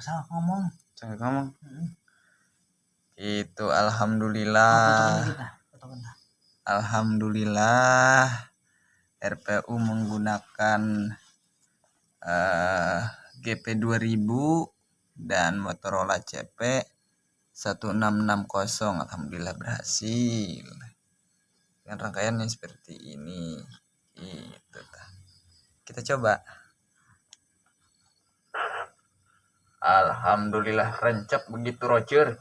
salah ngomong Jangan ngomong. Mm. Itu alhamdulillah. Alhamdulillah RPU menggunakan eh, GP 2000 dan Motorola CP 1660 Alhamdulillah berhasil dengan rangkaiannya seperti ini tah. kita coba Alhamdulillah rencep begitu Roger